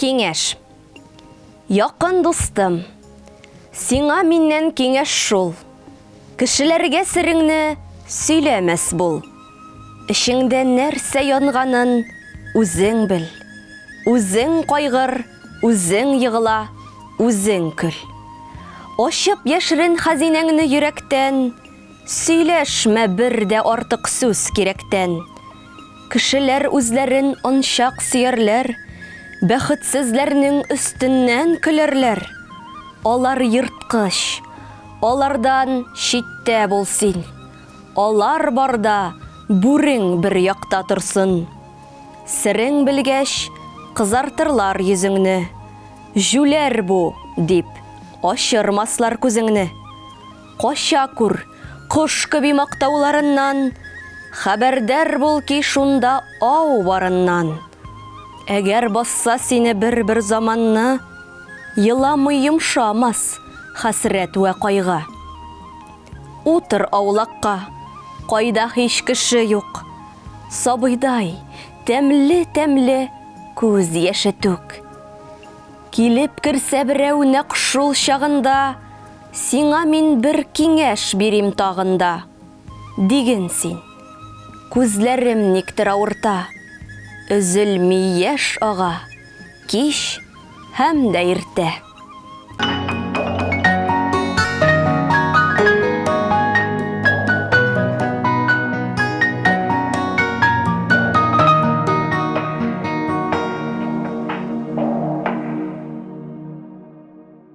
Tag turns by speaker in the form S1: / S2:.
S1: Кеңеш. Яқын дустым, сиңа миннән кеңеш шул. Кешеләргә сереңне сөйләмәс бул. Ишеңдә нәрсә янганын үзең бел. Үзең кайгыр, үзең йыгыла, үзең көл. Ошып яшерен хазинәңне йөрәктән, сөйләшмә бер дә артык сүз кирәктән. Кешеләр үзләрен ончак сөярләр, бәхетсезләрнең өстеннән көләрләр. Алар йырткыч, алардан читтә бул син. Алар барда бүрең бер якта торсын. Серең белгәч, кызартырлар йөзеңне. Жүләр бу, дип, ашырмаслар күзеңне. Каша күр, кош кеби мактауларыннан, хәбәрдар бул ки шунда ау барыннан. Әгәр басса сине бер-бер заманны, йыламый йомшамас хәсрәт вә кайгы. Утыр аулакка, кайда һич кеше юк. Сабыйдай, тәмле-тәмле күз яше түк. Килеп керсә берәү нәкъ шул чагында, сиңа мин бер киңәш бирим тагында. Диген син, күзләрем никтер авырта, өзелми яшь ага, кич һәм дә.